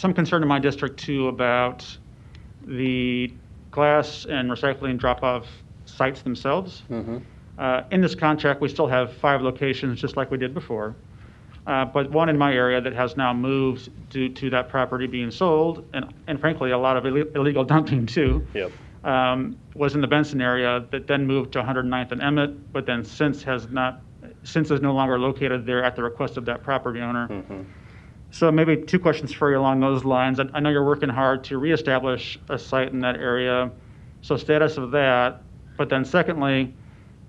some concern in my district too about the glass and recycling drop-off sites themselves. Uh, In this contract, we still have five locations, just like we did before. Uh, But one in my area that has now moved due to that property being sold, and and frankly, a lot of ille- illegal dumping too, Yep. um, was in the Benson area that then moved to 109th and Emmett, but then since has not, since is no longer located there at the request of that property owner. Mhm. So maybe two questions for you along those lines. I, I know you're working hard to reestablish a site in that area. So status of that. But then secondly,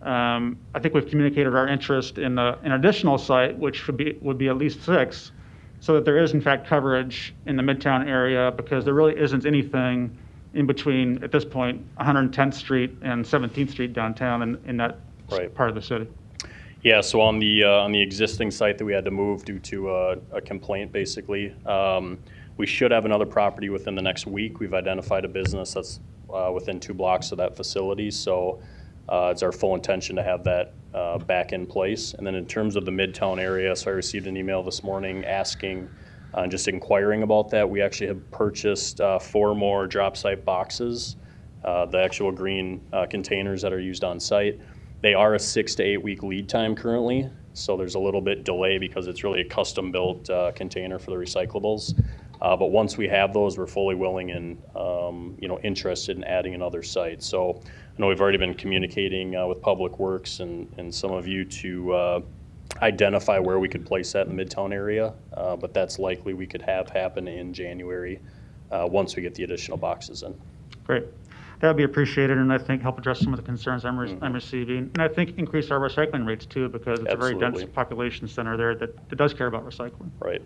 um, I think we've communicated our interest in a, an additional site, which would be, would be at least six, so that there is in fact coverage in the Midtown area because there really isn't anything in between, at this point, 110th Street and 17th Street downtown in, in that Right. part of the city. Yeah, so on the, uh, on the existing site that we had to move due to a, a complaint, basically, um, we should have another property within the next week. We've identified a business that's, uh, within two blocks of that facility, so, uh, it's our full intention to have that, uh, back in place. And then in terms of the Midtown area, so I received an email this morning asking, uh, just inquiring about that. We actually have purchased, uh, four more drop site boxes, uh, the actual green, uh, containers that are used on site. They are a six to eight week lead time currently, so there's a little bit delay because it's really a custom built uh, container for the recyclables. Uh, but once we have those, we're fully willing and um, you know interested in adding another site. So I know we've already been communicating uh, with Public Works and, and some of you to uh, identify where we could place that in the Midtown area, uh, but that's likely we could have happen in January uh, once we get the additional boxes in. Great. That would be appreciated, and I think help address some of the concerns I'm, Mm-hmm. re- I'm receiving. And I think increase our recycling rates too, because it's a very dense Absolutely. population center there that, that does care about recycling. Right.